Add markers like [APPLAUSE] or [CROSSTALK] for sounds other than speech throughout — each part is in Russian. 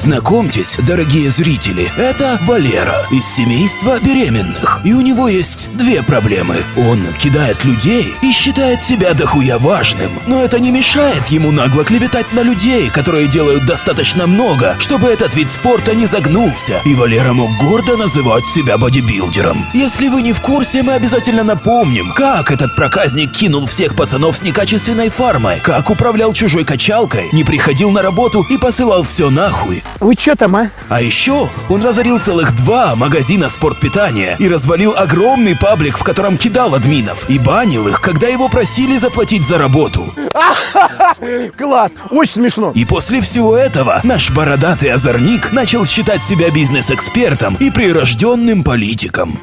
Знакомьтесь, дорогие зрители, это Валера из семейства беременных. И у него есть две проблемы. Он кидает людей и считает себя дохуя важным. Но это не мешает ему нагло клеветать на людей, которые делают достаточно много, чтобы этот вид спорта не загнулся. И Валера мог гордо называть себя бодибилдером. Если вы не в курсе, мы обязательно напомним, как этот проказник кинул всех пацанов с некачественной фармой, как управлял чужой качалкой, не приходил на работу и посылал все нахуй. Вы чё там, а? А еще он разорил целых два магазина спортпитания и развалил огромный паблик, в котором кидал админов, и банил их, когда его просили заплатить за работу. [LAUGHS] Класс, очень смешно. И после всего этого наш бородатый озорник начал считать себя бизнес-экспертом и прирожденным политиком.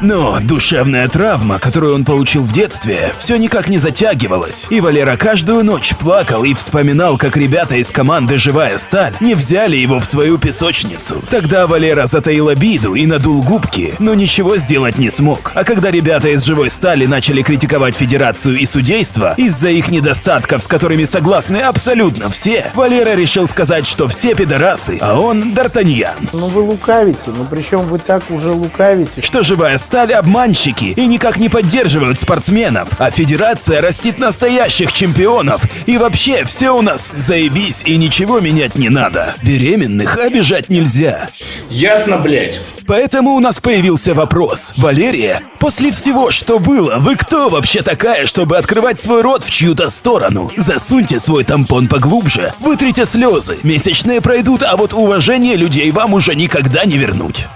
Но душевная травма, которую он получил в детстве, все никак не затягивалась. И Валера каждую ночь плакал и вспоминал, как ребята из команды «Живая сталь» не взяли его в свою песочницу. Тогда Валера затаил обиду и надул губки, но ничего сделать не смог. А когда ребята из «Живой стали» начали критиковать Федерацию и судейство из-за их недостатков, с которыми согласны абсолютно все, Валера решил сказать, что все пидорасы, а он Д'Артаньян. Ну вы лукавите, ну причем вы так уже лукавите. Что живая стали обманщики и никак не поддерживают спортсменов, а федерация растит настоящих чемпионов. И вообще, все у нас заебись и ничего менять не надо. Беременных обижать нельзя. Ясно, блядь. Поэтому у нас появился вопрос. Валерия, после всего, что было, вы кто вообще такая, чтобы открывать свой рот в чью-то сторону? Засуньте свой тампон поглубже, вытрите слезы. Месячные пройдут, а вот уважение людей вам уже никогда не вернуть.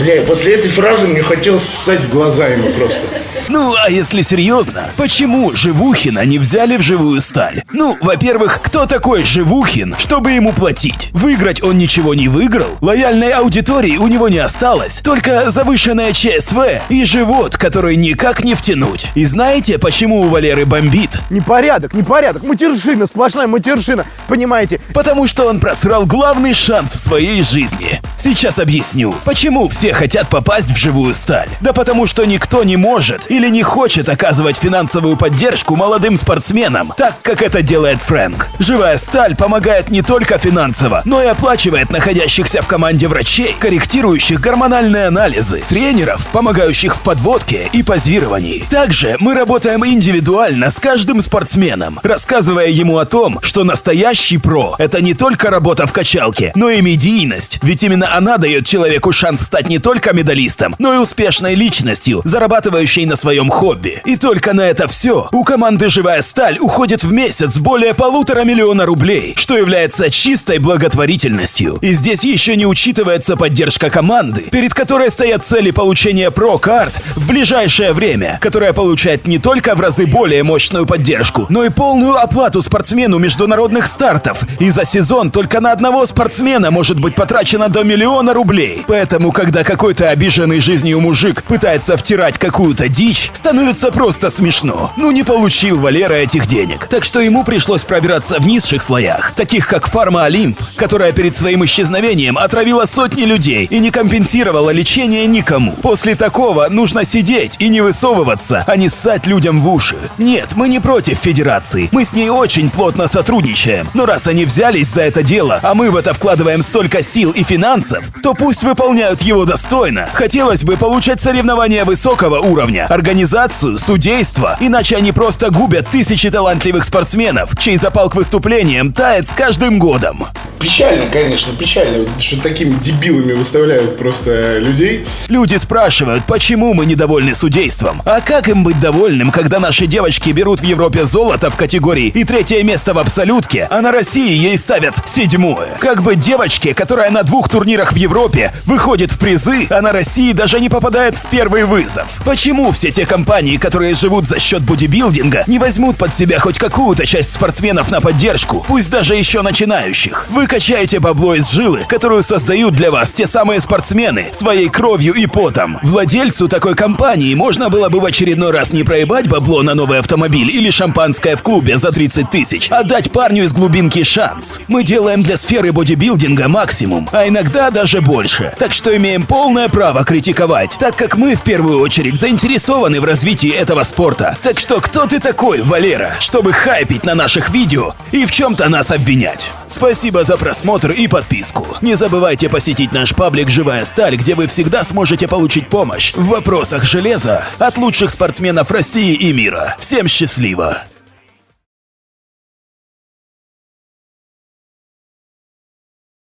Бля, после этой фразы мне хотелось ссать в глаза ему просто. Ну, а если серьезно, почему Живухина не взяли в живую сталь? Ну, во-первых, кто такой Живухин, чтобы ему платить? Выиграть он ничего не выиграл, лояльной аудитории у него не осталось, только завышенная ЧСВ и живот, который никак не втянуть. И знаете, почему у Валеры бомбит? Непорядок, непорядок, матершина, сплошная матершина, понимаете? Потому что он просрал главный шанс в своей жизни. Сейчас объясню, почему все хотят попасть в живую сталь. Да потому что никто не может или не хочет оказывать финансовую поддержку молодым спортсменам, так как это делает Фрэнк. Живая сталь помогает не только финансово, но и оплачивает находящихся в команде врачей, корректирующих гормональные анализы, тренеров, помогающих в подводке и позировании. Также мы работаем индивидуально с каждым спортсменом, рассказывая ему о том, что настоящий про – это не только работа в качалке, но и медийность, ведь именно она дает человеку шанс стать не только медалистом, но и успешной личностью, зарабатывающей на своем хобби. И только на это все у команды «Живая сталь» уходит в месяц более полутора миллиона рублей, что является чистой благотворительностью. И здесь еще не учитывается поддержка команды, перед которой стоят цели получения про-карт в ближайшее время, которая получает не только в разы более мощную поддержку, но и полную оплату спортсмену международных стартов. И за сезон только на одного спортсмена может быть потрачено до миллиона рублей. Поэтому, когда какой-то обиженный жизнью мужик пытается втирать какую-то дичь, становится просто смешно. Ну не получил Валера этих денег. Так что ему пришлось пробираться в низших слоях, таких как Фарма Олимп, которая перед своим исчезновением отравила сотни людей и не компенсировала лечение никому. После такого нужно сидеть и не высовываться, а не ссать людям в уши. Нет, мы не против Федерации, мы с ней очень плотно сотрудничаем. Но раз они взялись за это дело, а мы в это вкладываем столько сил и финансов, то пусть выполняют его достойно. Хотелось бы получать соревнования высокого уровня, организацию, судейство, иначе они просто губят тысячи талантливых спортсменов, чей запал к выступлениям тает с каждым годом. Печально, конечно, печально, что такими дебилами выставляют просто людей. Люди спрашивают, почему мы недовольны судейством. А как им быть довольным, когда наши девочки берут в Европе золото в категории и третье место в абсолютке, а на России ей ставят седьмое? Как быть девочке, которая на двух турнирах в Европе выходит в призы, а на России даже не попадает в первый вызов? Почему все те компании, которые живут за счет бодибилдинга, не возьмут под себя хоть какую-то часть спортсменов на поддержку, пусть даже еще начинающих? Вы качаете бабло из жилы, которую создают для вас те самые спортсмены своей кровью и потом. Владельцу такой компании можно было бы в очередной раз не проебать бабло на новый автомобиль или шампанское в клубе за 30 тысяч, а дать парню из глубинки шанс. Мы делаем для сферы бодибилдинга максимум, а иногда даже больше. Так что имеем полное право критиковать, так как мы в первую очередь заинтересованы заинтересованы в развитии этого спорта. Так что кто ты такой, Валера, чтобы хайпить на наших видео и в чем-то нас обвинять? Спасибо за просмотр и подписку. Не забывайте посетить наш паблик «Живая сталь», где вы всегда сможете получить помощь в вопросах железа от лучших спортсменов России и мира. Всем счастливо!